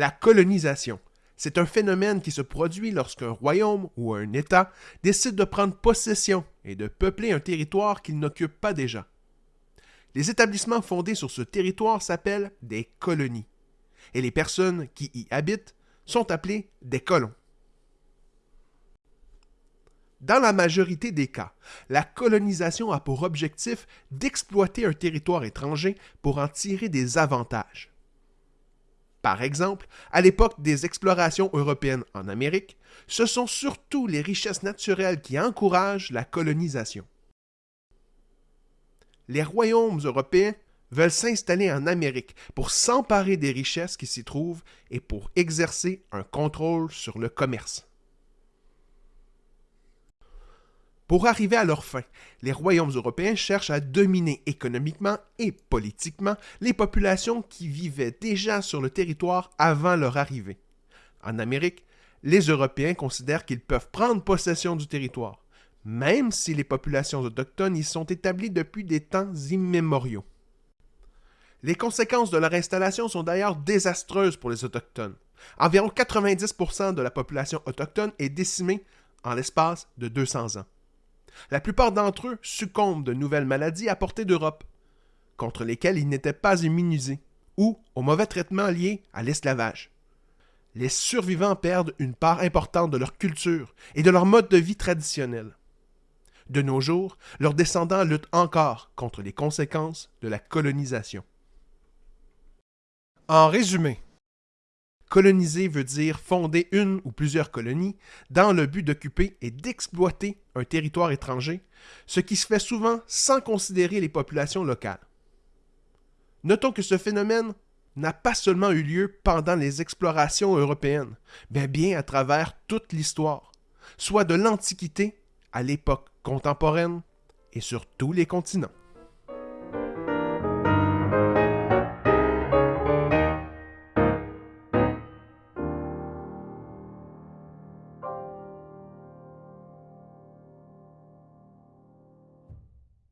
La colonisation. C'est un phénomène qui se produit lorsqu'un royaume ou un État décide de prendre possession et de peupler un territoire qu'il n'occupe pas déjà. Les établissements fondés sur ce territoire s'appellent des colonies, et les personnes qui y habitent sont appelées des colons. Dans la majorité des cas, la colonisation a pour objectif d'exploiter un territoire étranger pour en tirer des avantages. Par exemple, à l'époque des explorations européennes en Amérique, ce sont surtout les richesses naturelles qui encouragent la colonisation. Les royaumes européens veulent s'installer en Amérique pour s'emparer des richesses qui s'y trouvent et pour exercer un contrôle sur le commerce. Pour arriver à leur fin, les royaumes européens cherchent à dominer économiquement et politiquement les populations qui vivaient déjà sur le territoire avant leur arrivée. En Amérique, les Européens considèrent qu'ils peuvent prendre possession du territoire, même si les populations autochtones y sont établies depuis des temps immémoriaux. Les conséquences de leur installation sont d'ailleurs désastreuses pour les Autochtones. Environ 90% de la population autochtone est décimée en l'espace de 200 ans. La plupart d'entre eux succombent de nouvelles maladies apportées d'Europe, contre lesquelles ils n'étaient pas immunisés, ou aux mauvais traitements liés à l'esclavage. Les survivants perdent une part importante de leur culture et de leur mode de vie traditionnel. De nos jours, leurs descendants luttent encore contre les conséquences de la colonisation. En résumé, Coloniser veut dire fonder une ou plusieurs colonies dans le but d'occuper et d'exploiter un territoire étranger, ce qui se fait souvent sans considérer les populations locales. Notons que ce phénomène n'a pas seulement eu lieu pendant les explorations européennes, mais bien à travers toute l'histoire, soit de l'Antiquité à l'époque contemporaine et sur tous les continents.